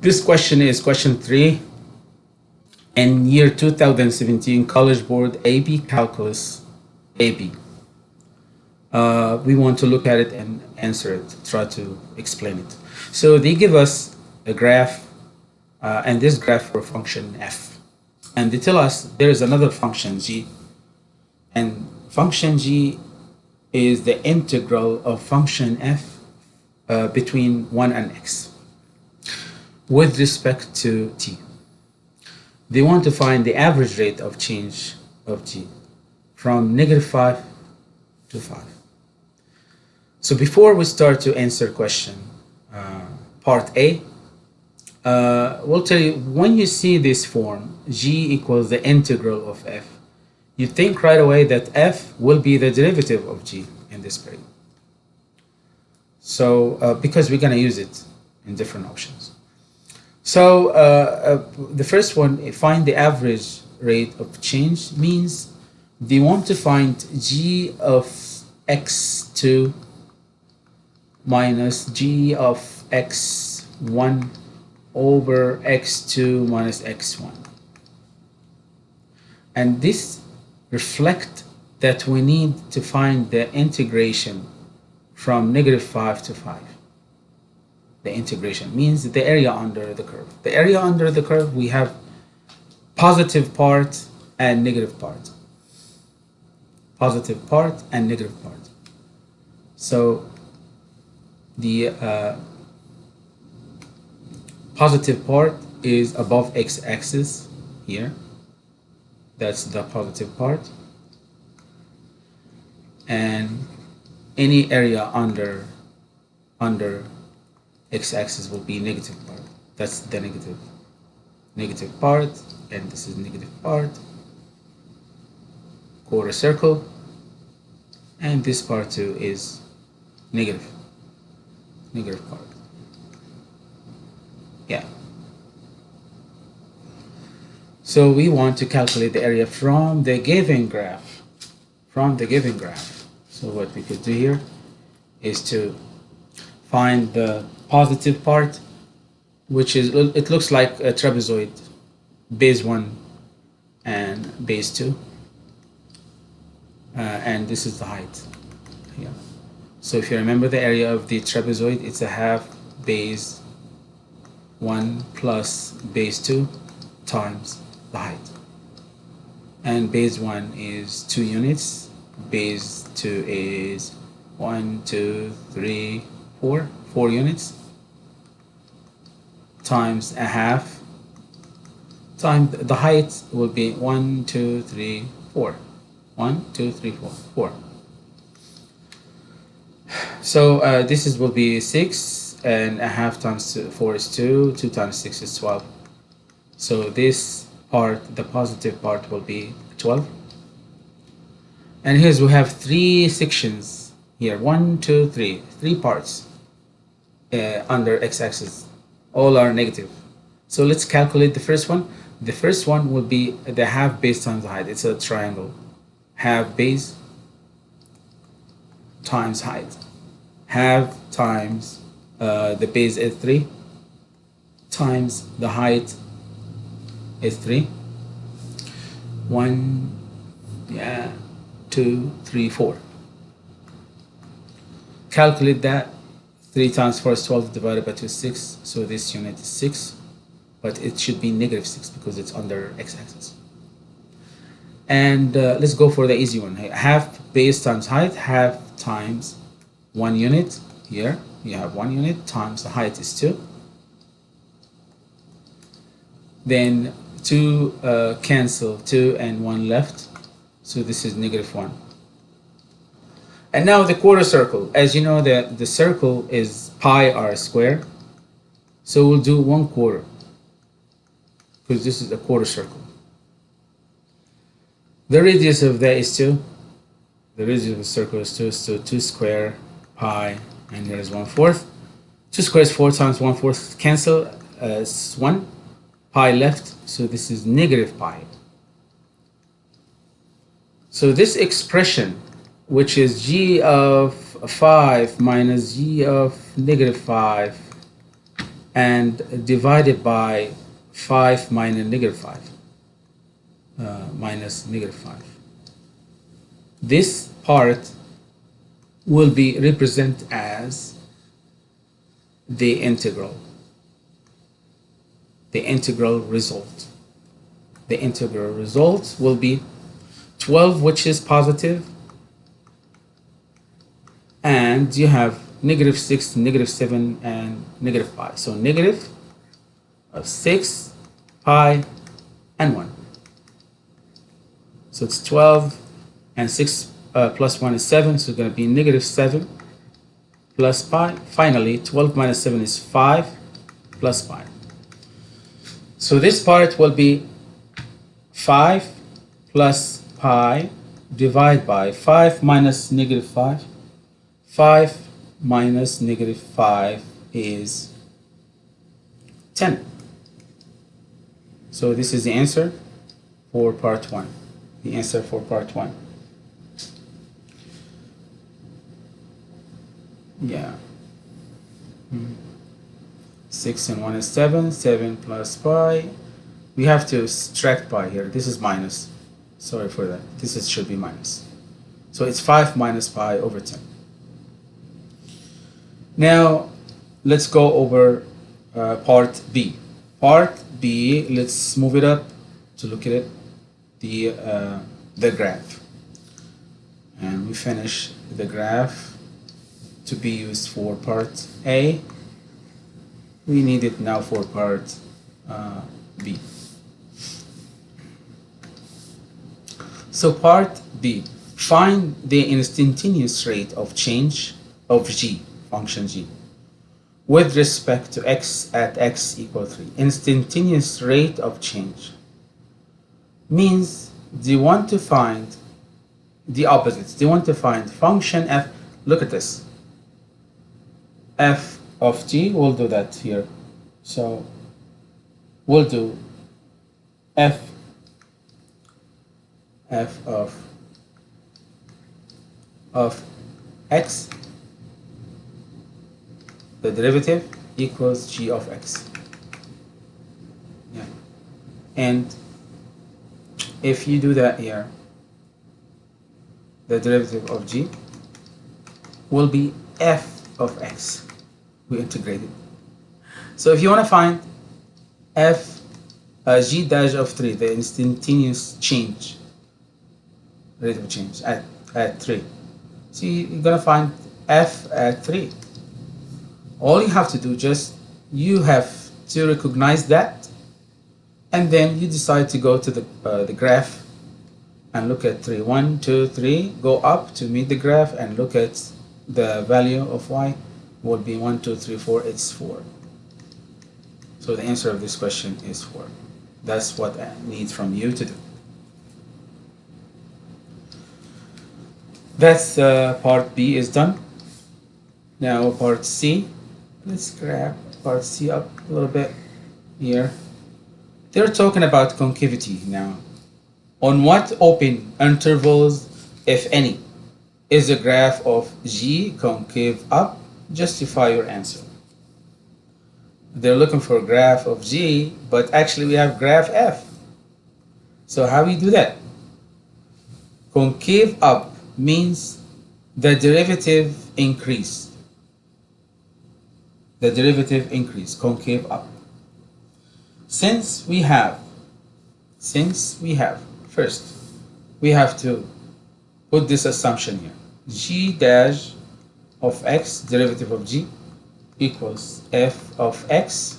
This question is question three. In year 2017 College Board AP Calculus AB. Uh, we want to look at it and answer it, try to explain it. So they give us a graph uh, and this graph for function f. And they tell us there is another function g and function g is the integral of function f uh, between 1 and x with respect to t. They want to find the average rate of change of t from negative 5 to 5. So before we start to answer question uh, part A, uh, we'll tell you when you see this form g equals the integral of f you think right away that f will be the derivative of g in this period so uh, because we're going to use it in different options so uh, uh, the first one find the average rate of change means they want to find g of x2 minus g of x1 over x2 minus x1 and this reflect that we need to find the integration from negative 5 to 5 the integration. Means the area under the curve. The area under the curve we have positive part and negative part. Positive part and negative part. So the uh, positive part is above x-axis here. That's the positive part. And any area under under x-axis will be negative part. That's the negative negative part and this is negative part. Quarter circle. And this part too is negative negative part. Yeah. So we want to calculate the area from the given graph from the given graph. So what we could do here is to find the positive part which is it looks like a trapezoid base 1 and base 2 uh, and this is the height. Yeah. So if you remember the area of the trapezoid it's a half base 1 plus base 2 times the height. And base 1 is 2 units. Base 2 is 1 2 3 4 4 units times a half. Times the height will be 1 2 3 4 1 2 3 4 4 so uh, this is will be 6 and a half times 4 is 2 2 times 6 is 12 so this part the positive part will be 12 and here's we have three sections here. One two three. Three parts uh, under x-axis all are negative. So let's calculate the first one. The first one will be the half base times height. It's a triangle. Half base times height. Half times uh, the base is 3 times the height is 3 1 yeah two, three, four. Calculate that. 3 times 4 is 12 divided by 2 is 6. So this unit is 6. But it should be negative 6 because it's under x-axis. And uh, let's go for the easy one. Half base times height, half times 1 unit. Here you have 1 unit times the height is 2. Then 2 uh, cancel, 2 and 1 left so this is negative 1. And now the quarter circle. As you know, that the circle is pi r square. So we'll do 1 quarter. Because this is a quarter circle. The radius of that is 2. The radius of the circle is 2. So 2 square pi. And here is 1 fourth. 2 is 4 times 1 fourth cancel uh, as 1. Pi left. So this is negative pi. So this expression, which is g of 5 minus g of negative 5, and divided by 5 minus negative 5 uh, minus negative 5 this part will be represented as the integral the integral result. The integral result will be 12 which is positive and you have negative 6 negative 7 and negative pi so negative of 6 pi and 1 so it's 12 and 6 uh, plus 1 is 7 so it's going to be negative 7 plus pi. Finally 12 minus 7 is 5 plus pi. So this part will be 5 plus pi divided by 5 minus negative 5 5 minus negative 5 is 10. So this is the answer for part 1. The answer for part 1. Yeah. Hmm. 6 and 1 is 7. 7 plus pi. We have to subtract pi here. This is minus. Sorry for that. This is, should be minus. So it's 5 minus pi over 10. Now, let's go over uh, part B. Part B, let's move it up to look at it, the, uh, the graph. And we finish the graph to be used for part A. We need it now for part uh, B. So part B, find the instantaneous rate of change of G function g with respect to x at x equal 3 instantaneous rate of change means they want to find the opposites. They want to find function f. Look at this. F of t we'll do that here. So we'll do f f of of x the derivative equals g of x. Yeah. And if you do that here, the derivative of g will be f of x. We integrate it. So if you want to find f uh, g dash of 3, the instantaneous change, rate of change at, at 3. So you're going to find f at 3 all you have to do just you have to recognize that and then you decide to go to the, uh, the graph and look at 3 1 2 3 go up to meet the graph and look at the value of y would be 1 2 3 4 it's 4 so the answer of this question is 4 that's what I need from you to do. That's uh, part B is done. Now part C let's grab C up a little bit here. They're talking about concavity now. On what open intervals, if any, is the graph of G concave up? Justify your answer. They're looking for a graph of G, but actually we have graph F. So how we do that? Concave up means the derivative increase the derivative increase, concave up. Since we have, since we have, first, we have to put this assumption here. g dash of x, derivative of g, equals f of x.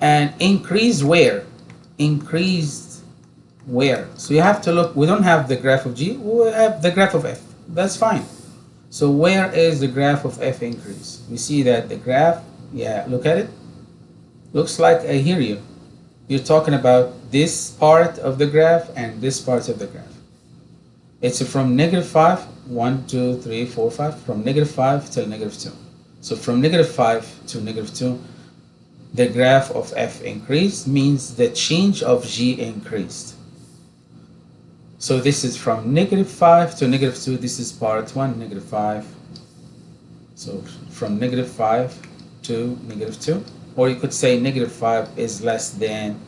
And increase where? Increased where? So you have to look, we don't have the graph of g, we have the graph of f. That's fine. So where is the graph of f increase? We see that the graph, yeah, look at it. Looks like I hear you. You're talking about this part of the graph and this part of the graph. It's from negative 5, 1, 2, 3, 4, 5, from negative 5 till negative 2. So from negative 5 to negative 2, the graph of f increased means the change of g increased. So this is from negative 5 to negative 2. This is part 1, negative 5. So from negative 5 to negative 2 or you could say negative 5 is less than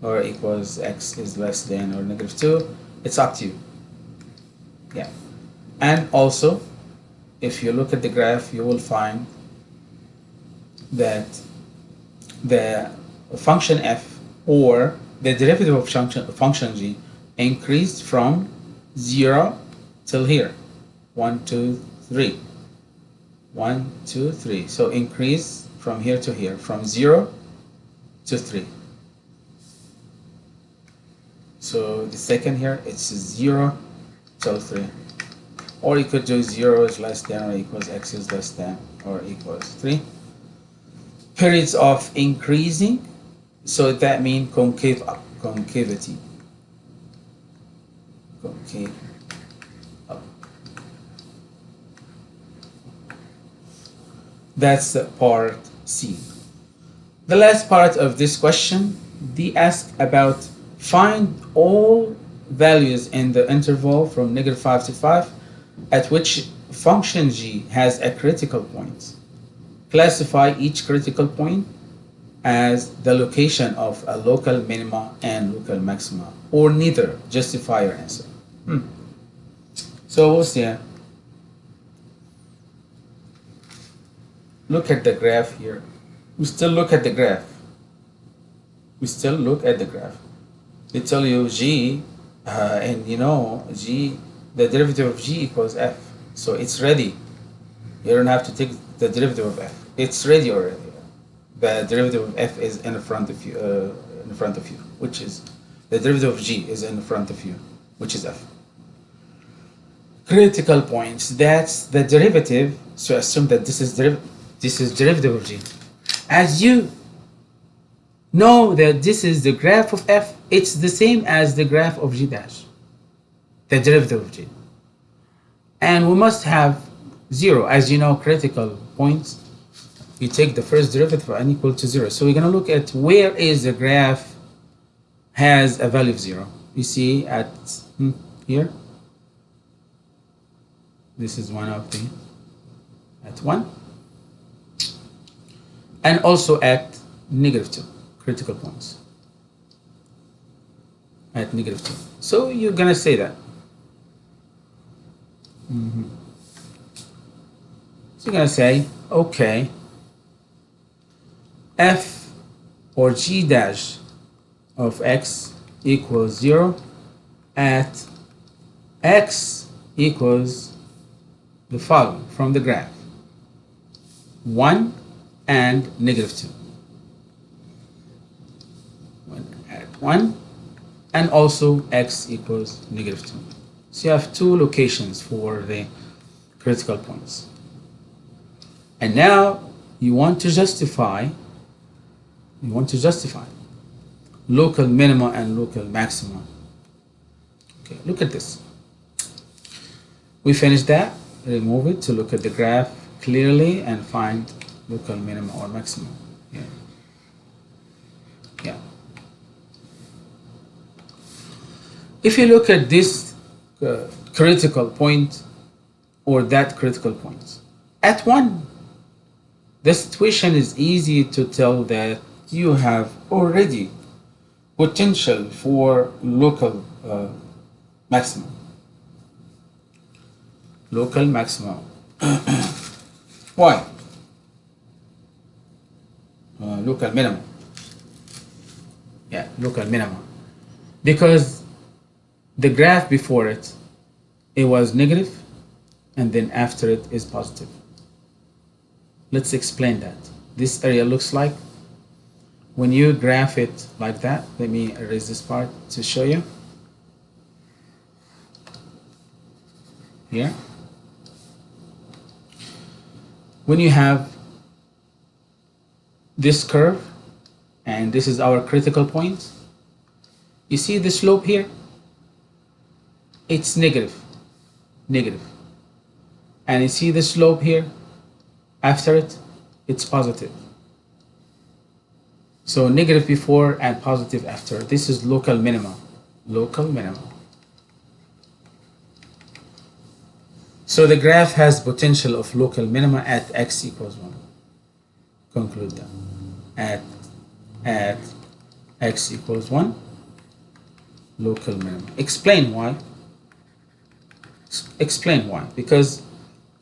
or equals x is less than or negative 2 it's up to you yeah and also if you look at the graph you will find that the function f or the derivative of function, function g increased from 0 till here. 1 2 3 1 2 3 so increase from here to here from 0 to 3 so the second here it's 0 till 3 or you could do 0 is less than or equals x is less than or equals 3 periods of increasing so that means concave concavity up. that's part C the last part of this question they ask about find all values in the interval from negative 5 to 5 at which function g has a critical point classify each critical point as the location of a local minima and local maxima, or neither. Justify your answer. Hmm. So we'll see. Look at the graph here. We still look at the graph. We still look at the graph. They tell you g, uh, and you know g, the derivative of g equals f. So it's ready. You don't have to take the derivative of f. It's ready already the derivative of f is in front of you, uh, in front of you, which is the derivative of g is in front of you, which is f. Critical points. That's the derivative. So assume that this is this is derivative of g. As you know that this is the graph of f, it's the same as the graph of g dash, the derivative of g. And we must have zero, as you know, critical points you take the first derivative for and equal to zero. So we're going to look at where is the graph has a value of zero. You see at here, this is one of the, at one, and also at negative two, critical points, at negative two. So you're to say that. Mm -hmm. So you're to say, okay, f or g dash of x equals 0 at x equals the following from the graph. 1 and negative 2 one at 1 and also x equals negative 2 so you have two locations for the critical points. And now you want to justify you want to justify local minima and local maxima. Okay, look at this. We finished that, remove it to look at the graph clearly and find local minimum or maximum Yeah. Yeah. If you look at this uh, critical point or that critical point, at one, the situation is easy to tell that you have already potential for local uh, maximum. Local maximum. Why? Uh, local minimum. Yeah, local minimum. Because the graph before it, it was negative, and then after it is positive. Let's explain that. This area looks like when you graph it like that, let me erase this part to show you. Here. When you have this curve, and this is our critical point, you see the slope here? It's negative, negative. And you see the slope here? After it, it's positive. So negative before and positive after. This is local minimum. Local minimum. So the graph has potential of local minima at x equals 1. conclude that. At at x equals 1 local minimum explain why. Explain why. Because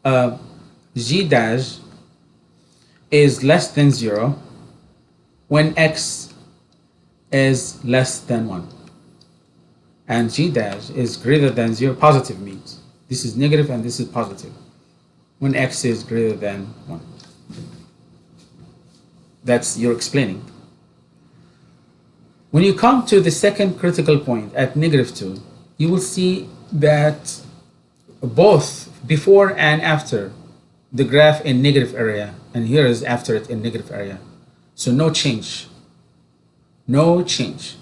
uh, g dash is less than 0 when x is less than 1 and g dash is greater than 0 positive means this is negative and this is positive. When x is greater than 1 that's your explaining. When you come to the second critical point at negative 2 you will see that both before and after the graph in negative area and here is after it in negative area. So no change. No change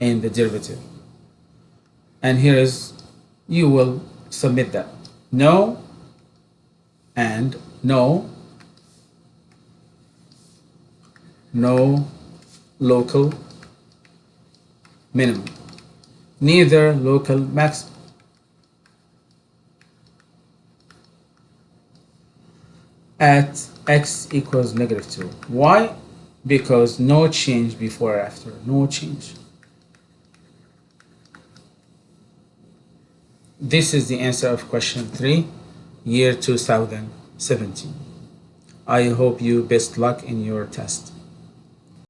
in the derivative. And here is you will submit that no and no. No local minimum. Neither local maximum at x equals negative 2 why? Because no change before or after. No change this is the answer of question 3 year 2017 i hope you best luck in your test